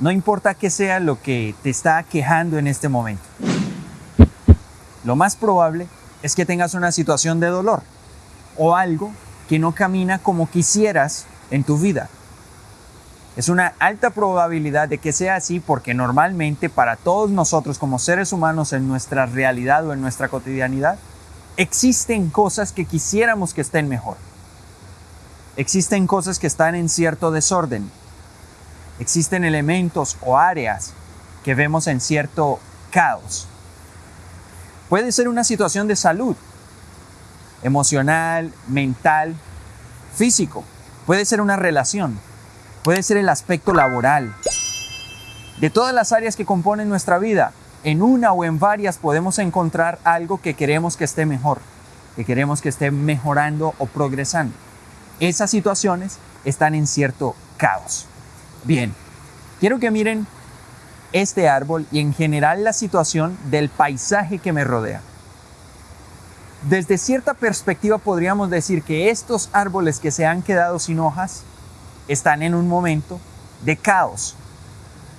No importa qué sea lo que te está quejando en este momento. Lo más probable es que tengas una situación de dolor o algo que no camina como quisieras en tu vida. Es una alta probabilidad de que sea así porque normalmente para todos nosotros como seres humanos en nuestra realidad o en nuestra cotidianidad, existen cosas que quisiéramos que estén mejor. Existen cosas que están en cierto desorden, existen elementos o áreas que vemos en cierto caos. Puede ser una situación de salud, emocional, mental, físico. Puede ser una relación, puede ser el aspecto laboral. De todas las áreas que componen nuestra vida, en una o en varias podemos encontrar algo que queremos que esté mejor, que queremos que esté mejorando o progresando. Esas situaciones están en cierto caos. Bien, quiero que miren este árbol y en general la situación del paisaje que me rodea. Desde cierta perspectiva podríamos decir que estos árboles que se han quedado sin hojas están en un momento de caos,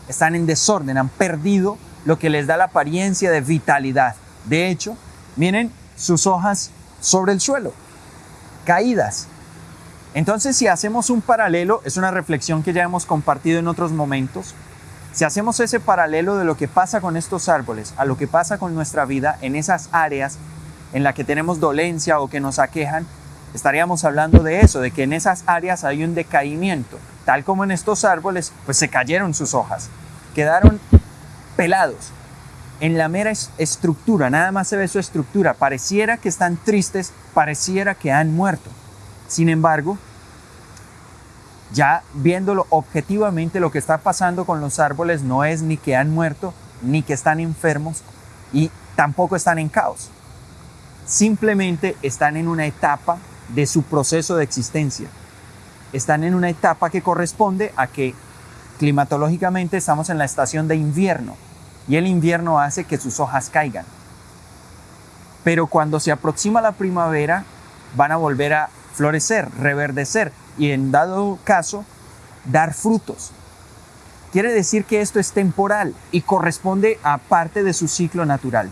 están en desorden, han perdido lo que les da la apariencia de vitalidad. De hecho, miren sus hojas sobre el suelo, caídas, entonces, si hacemos un paralelo, es una reflexión que ya hemos compartido en otros momentos, si hacemos ese paralelo de lo que pasa con estos árboles a lo que pasa con nuestra vida en esas áreas en las que tenemos dolencia o que nos aquejan, estaríamos hablando de eso, de que en esas áreas hay un decaimiento, tal como en estos árboles, pues se cayeron sus hojas, quedaron pelados. En la mera estructura, nada más se ve su estructura, pareciera que están tristes, pareciera que han muerto. Sin embargo, ya viéndolo objetivamente, lo que está pasando con los árboles no es ni que han muerto, ni que están enfermos y tampoco están en caos. Simplemente están en una etapa de su proceso de existencia. Están en una etapa que corresponde a que climatológicamente estamos en la estación de invierno y el invierno hace que sus hojas caigan. Pero cuando se aproxima la primavera, van a volver a florecer, reverdecer y en dado caso dar frutos. Quiere decir que esto es temporal y corresponde a parte de su ciclo natural.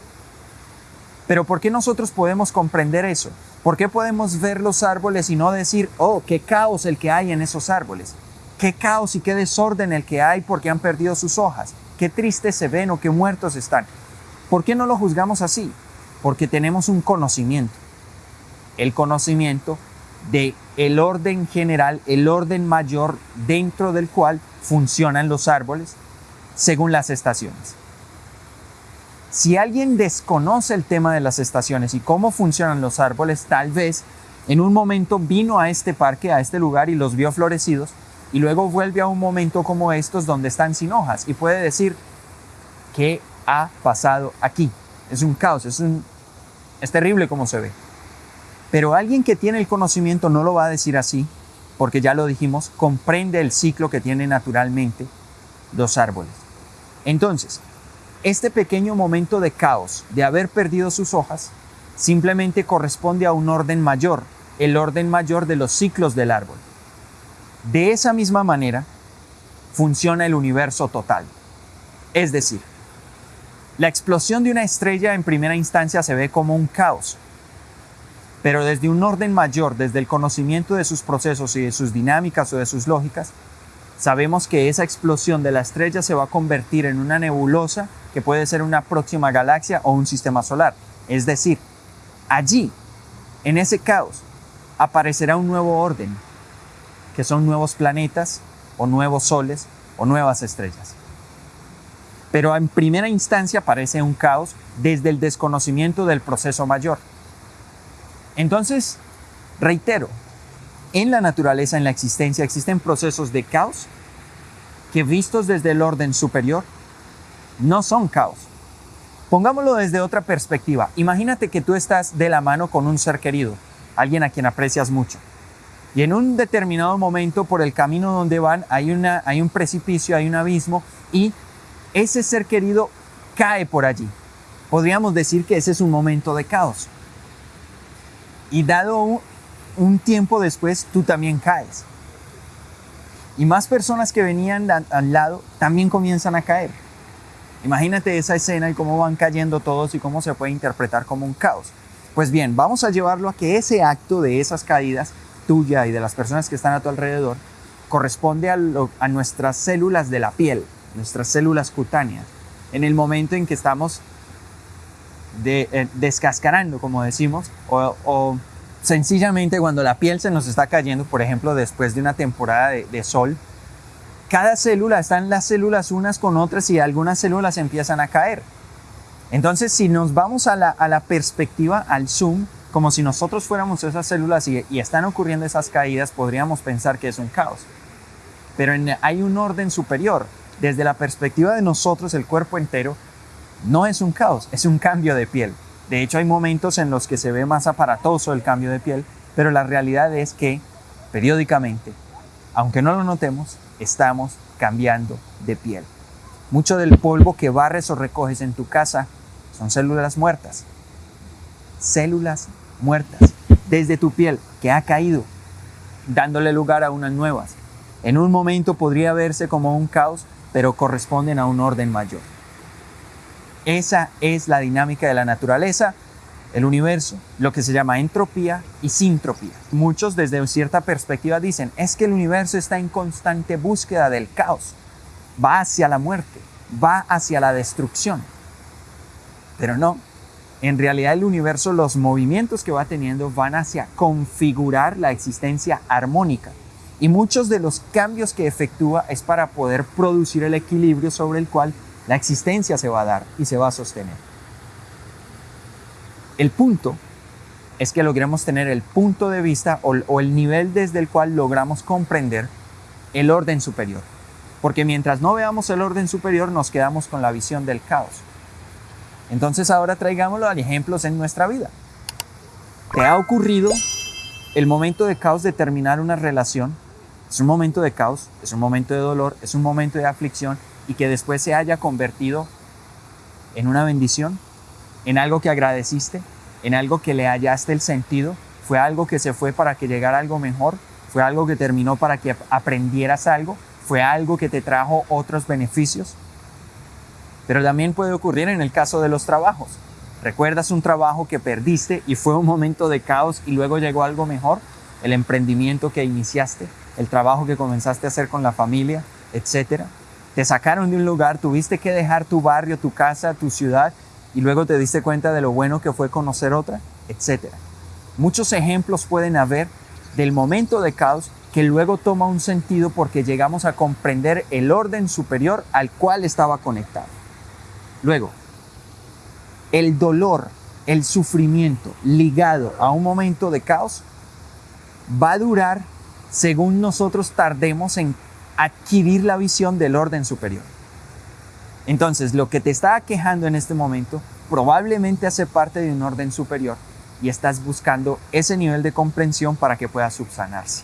Pero ¿por qué nosotros podemos comprender eso? ¿Por qué podemos ver los árboles y no decir, oh, qué caos el que hay en esos árboles? Qué caos y qué desorden el que hay porque han perdido sus hojas. Qué tristes se ven o qué muertos están. ¿Por qué no lo juzgamos así? Porque tenemos un conocimiento. El conocimiento de el orden general, el orden mayor dentro del cual funcionan los árboles según las estaciones. Si alguien desconoce el tema de las estaciones y cómo funcionan los árboles, tal vez en un momento vino a este parque, a este lugar y los vio florecidos y luego vuelve a un momento como estos donde están sin hojas y puede decir, ¿qué ha pasado aquí? Es un caos, es, es terrible como se ve. Pero alguien que tiene el conocimiento no lo va a decir así, porque ya lo dijimos, comprende el ciclo que tienen naturalmente los árboles. Entonces, este pequeño momento de caos, de haber perdido sus hojas, simplemente corresponde a un orden mayor, el orden mayor de los ciclos del árbol. De esa misma manera, funciona el universo total. Es decir, la explosión de una estrella en primera instancia se ve como un caos, pero desde un orden mayor, desde el conocimiento de sus procesos y de sus dinámicas o de sus lógicas, sabemos que esa explosión de la estrella se va a convertir en una nebulosa que puede ser una próxima galaxia o un sistema solar. Es decir, allí, en ese caos, aparecerá un nuevo orden, que son nuevos planetas o nuevos soles o nuevas estrellas. Pero en primera instancia aparece un caos desde el desconocimiento del proceso mayor. Entonces, reitero, en la naturaleza, en la existencia, existen procesos de caos que vistos desde el orden superior no son caos. Pongámoslo desde otra perspectiva. Imagínate que tú estás de la mano con un ser querido, alguien a quien aprecias mucho. Y en un determinado momento por el camino donde van hay, una, hay un precipicio, hay un abismo y ese ser querido cae por allí. Podríamos decir que ese es un momento de caos y dado un, tiempo después tú también caes. y más personas que venían al lado también comienzan a caer. Imagínate esa escena y cómo van cayendo todos y cómo se puede interpretar como un caos. Pues bien, vamos a llevarlo a que ese acto de esas caídas tuya y de las personas que están a tu alrededor corresponde a, a nuestras células de la piel, nuestras células cutáneas. En el momento en que estamos de, eh, descascarando, como decimos, o, sencillamente cuando la piel se nos está cayendo, por ejemplo, después de una temporada de, sol, cada célula, están las células unas con otras y algunas células empiezan a caer. Entonces, si nos vamos a la, a la perspectiva, al zoom, como si nosotros fuéramos esas células y, están ocurriendo esas caídas, podríamos pensar que es un caos. Pero hay un orden superior. Desde la perspectiva de nosotros, el cuerpo entero, no es un caos, es un cambio de piel. De hecho, hay momentos en los que se ve más aparatoso el cambio de piel, pero la realidad es que periódicamente, aunque no lo notemos, estamos cambiando de piel. Mucho del polvo que barres o recoges en tu casa son células muertas. Células muertas desde tu piel que ha caído, dándole lugar a unas nuevas. En un momento podría verse como un caos, pero corresponden a un orden mayor. Esa es la dinámica de la naturaleza, el universo, lo que se llama entropía y sintropía. Muchos desde cierta perspectiva dicen, es que el universo está en constante búsqueda del caos, va hacia la muerte, va hacia la destrucción. Pero no, en realidad el universo, los movimientos que va teniendo van hacia configurar la existencia armónica. Y muchos de los cambios que efectúa es para poder producir el equilibrio sobre el cual la existencia se va a dar y se va a sostener. El punto es que logremos tener el punto de vista o, el nivel desde el cual logramos comprender el orden superior. Porque mientras no veamos el orden superior nos quedamos con la visión del caos. Entonces ahora traigámoslo a ejemplos en nuestra vida. ¿Te ha ocurrido el momento de caos de terminar una relación? Es un momento de caos, es un momento de dolor, es un momento de aflicción y que después se haya convertido en una bendición, en algo que agradeciste, en algo que le hallaste el sentido, fue algo que se fue para que llegara algo mejor, fue algo que terminó para que aprendieras algo, fue algo que te trajo otros beneficios. Pero también puede ocurrir en el caso de los trabajos. ¿Recuerdas un trabajo que perdiste y fue un momento de caos y luego llegó algo mejor? El emprendimiento que iniciaste, el trabajo que comenzaste a hacer con la familia, etcétera te sacaron de un lugar, tuviste que dejar tu barrio, tu casa, tu ciudad y luego te diste cuenta de lo bueno que fue conocer otra, etc. Muchos ejemplos pueden haber del momento de caos que luego toma un sentido porque llegamos a comprender el orden superior al cual estaba conectado. Luego, el dolor, el sufrimiento ligado a un momento de caos va a durar según nosotros tardemos en adquirir la visión del orden superior. Entonces, lo que te está quejando en este momento probablemente hace parte de un orden superior y estás buscando ese nivel de comprensión para que pueda subsanarse.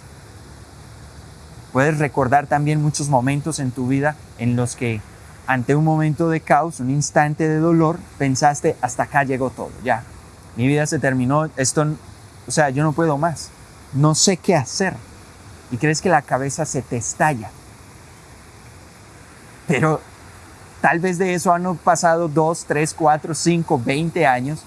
Puedes recordar también muchos momentos en tu vida en los que ante un momento de caos, un instante de dolor, pensaste, hasta acá llegó todo, ya, mi vida se terminó, esto, o sea, yo no puedo más, no sé qué hacer. Y crees que la cabeza se te estalla pero tal vez de eso han pasado 2, 3, 4, 5, 20 años.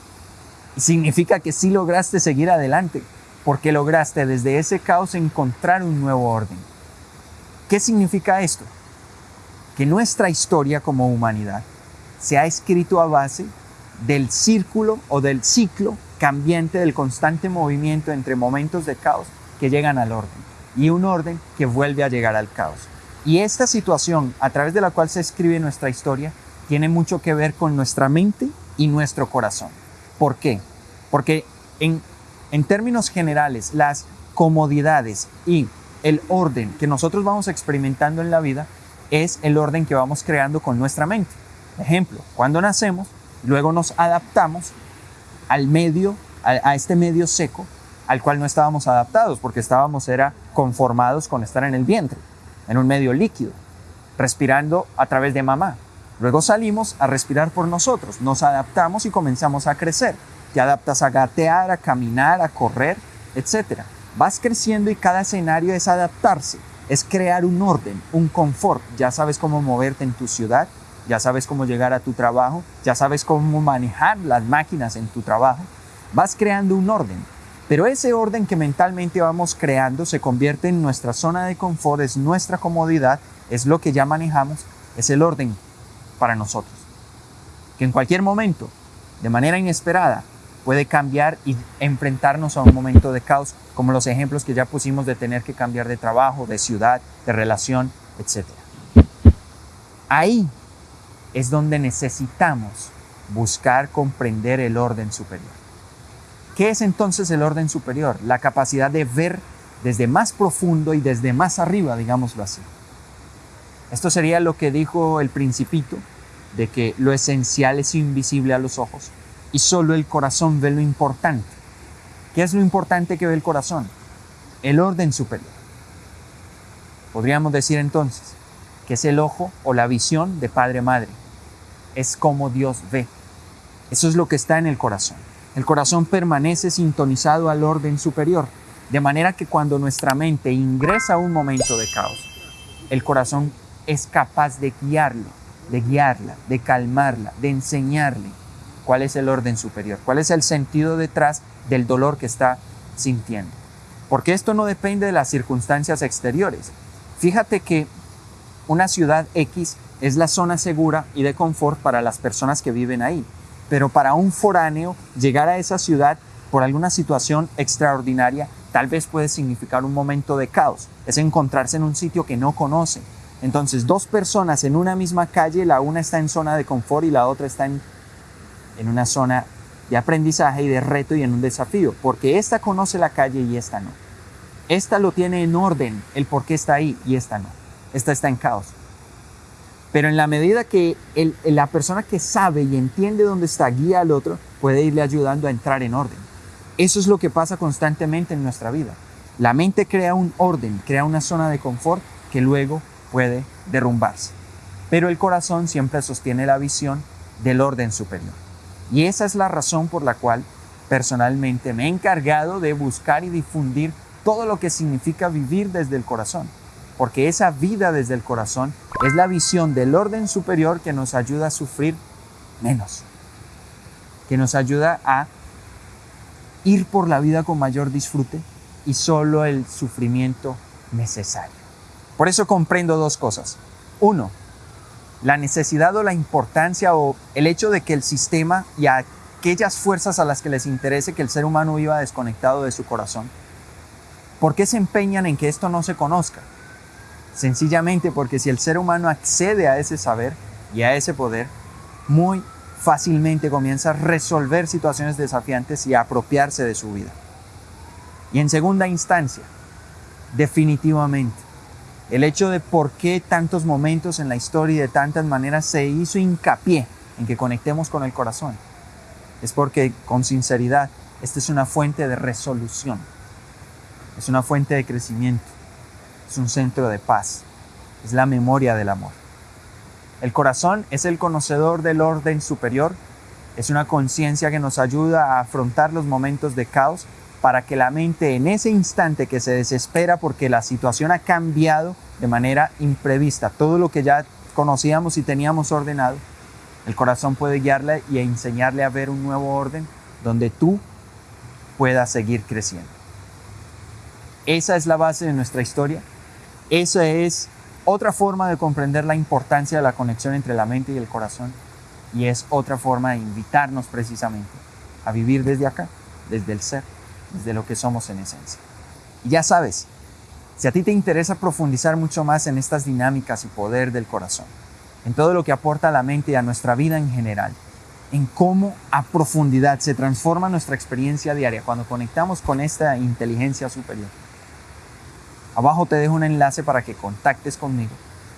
Significa que sí lograste seguir adelante, porque lograste desde ese caos encontrar un nuevo orden. ¿Qué significa esto? Que nuestra historia como humanidad se ha escrito a base del círculo o del ciclo cambiante del constante movimiento entre momentos de caos que llegan al orden y un orden que vuelve a llegar al caos. Y esta situación a través de la cual se escribe nuestra historia tiene mucho que ver con nuestra mente y nuestro corazón. ¿Por qué? Porque en, términos generales las comodidades y el orden que nosotros vamos experimentando en la vida es el orden que vamos creando con nuestra mente. Ejemplo, cuando nacemos, luego nos adaptamos al medio, a, a, este medio seco al cual no estábamos adaptados porque estábamos era conformados con estar en el vientre en un medio líquido, respirando a través de mamá. Luego salimos a respirar por nosotros, nos adaptamos y comenzamos a crecer. Te adaptas a gatear, a caminar, a correr, etc. Vas creciendo y cada escenario es adaptarse. es crear un orden, un confort. Ya sabes cómo moverte en tu ciudad, ya sabes cómo llegar a tu trabajo, ya sabes cómo manejar las máquinas en tu trabajo. Vas creando un orden, pero ese orden que mentalmente vamos creando se convierte en nuestra zona de confort, es nuestra comodidad, es lo que ya manejamos, es el orden para nosotros. Que en cualquier momento, de manera inesperada, puede cambiar y enfrentarnos a un momento de caos, como los ejemplos que ya pusimos de tener que cambiar de trabajo, de ciudad, de relación, etc. Ahí es donde necesitamos buscar comprender el orden superior. ¿Qué es entonces el orden superior? La capacidad de ver desde más profundo y desde más arriba, digámoslo así. Esto sería lo que dijo el principito, de que lo esencial es invisible a los ojos y solo el corazón ve lo importante. ¿Qué es lo importante que ve el corazón? El orden superior. Podríamos decir entonces que es el ojo o la visión de Padre-Madre. Es como Dios ve. Eso es lo que está en el corazón. El corazón permanece sintonizado al orden superior, de manera que cuando nuestra mente ingresa a un momento de caos, el corazón es capaz de guiarlo, de guiarla, de calmarla, de enseñarle cuál es el orden superior, cuál es el sentido detrás del dolor que está sintiendo. Porque esto no depende de las circunstancias exteriores. Fíjate que una ciudad X es la zona segura y de confort para las personas que viven ahí. Pero para un foráneo, llegar a esa ciudad por alguna situación extraordinaria tal vez puede significar un momento de caos. Es encontrarse en un sitio que no conoce. Entonces, dos personas en una misma calle, la una está en zona de confort y la otra está en en una zona de aprendizaje y de reto y en un desafío, porque esta conoce la calle y esta no. Esta lo tiene en orden, el por qué está ahí y esta no. Esta está en caos. Pero en la medida que la persona que sabe y entiende dónde está guía al otro, puede irle ayudando a entrar en orden. Eso es lo que pasa constantemente en nuestra vida. La mente crea un orden, crea una zona de confort que luego puede derrumbarse. Pero el corazón siempre sostiene la visión del orden superior. Y esa es la razón por la cual personalmente me he encargado de buscar y difundir todo lo que significa vivir desde el corazón. Porque esa vida desde el corazón es la visión del orden superior que nos ayuda a sufrir menos. Que nos ayuda a ir por la vida con mayor disfrute y solo el sufrimiento necesario. Por eso comprendo dos cosas. Uno, la necesidad o la importancia o el hecho de que el sistema y aquellas fuerzas a las que les interese que el ser humano viva desconectado de su corazón, ¿por qué se empeñan en que esto no se conozca? Sencillamente porque si el ser humano accede a ese saber y a ese poder, muy fácilmente comienza a resolver situaciones desafiantes y a apropiarse de su vida. Y en segunda instancia, definitivamente, el hecho de por qué tantos momentos en la historia y de tantas maneras se hizo hincapié en que conectemos con el corazón. Es porque con sinceridad, esta es una fuente de resolución, es una fuente de crecimiento, es un centro de paz, es la memoria del amor. El corazón es el conocedor del orden superior, es una conciencia que nos ayuda a afrontar los momentos de caos para que la mente en ese instante que se desespera porque la situación ha cambiado de manera imprevista, todo lo que ya conocíamos y teníamos ordenado, el corazón puede guiarle y enseñarle a ver un nuevo orden donde tú puedas seguir creciendo. Esa es la base de nuestra historia. Esa es otra forma de comprender la importancia de la conexión entre la mente y el corazón. Y es otra forma de invitarnos precisamente a vivir desde acá, desde el ser de lo que somos en esencia. Y ya sabes, si a ti te interesa profundizar mucho más en estas dinámicas y poder del corazón, en todo lo que aporta a la mente y a nuestra vida en general, en cómo a profundidad se transforma nuestra experiencia diaria cuando conectamos con esta inteligencia superior. Abajo te dejo un enlace para que contactes conmigo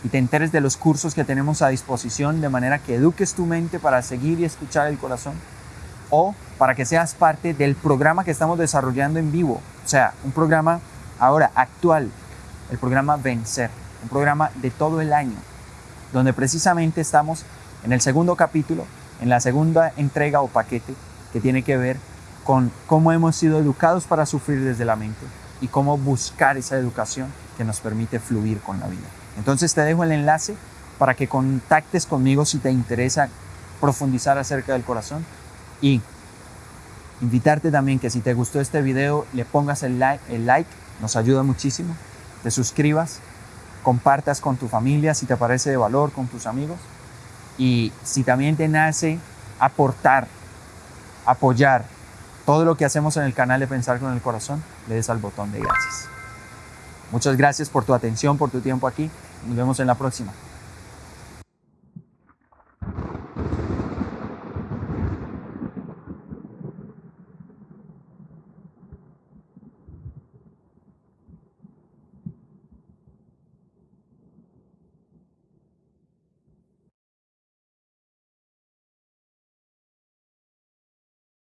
y te enteres de los cursos que tenemos a disposición de manera que eduques tu mente para seguir y escuchar el corazón o para que seas parte del programa que estamos desarrollando en vivo. O sea, un programa ahora actual, el programa Vencer, un programa de todo el año, donde precisamente estamos en el segundo capítulo, en la segunda entrega o paquete que tiene que ver con cómo hemos sido educados para sufrir desde la mente y cómo buscar esa educación que nos permite fluir con la vida. Entonces te dejo el enlace para que contactes conmigo si te interesa profundizar acerca del corazón y invitarte también que si te gustó este video le pongas el like, el like nos ayuda muchísimo, te suscribas, compartas con tu familia si te parece de valor, con tus amigos y si también te nace aportar, apoyar todo lo que hacemos en el canal de Pensar con el Corazón, le des al botón de gracias. Muchas gracias por tu atención, por tu tiempo aquí. Nos vemos en la próxima.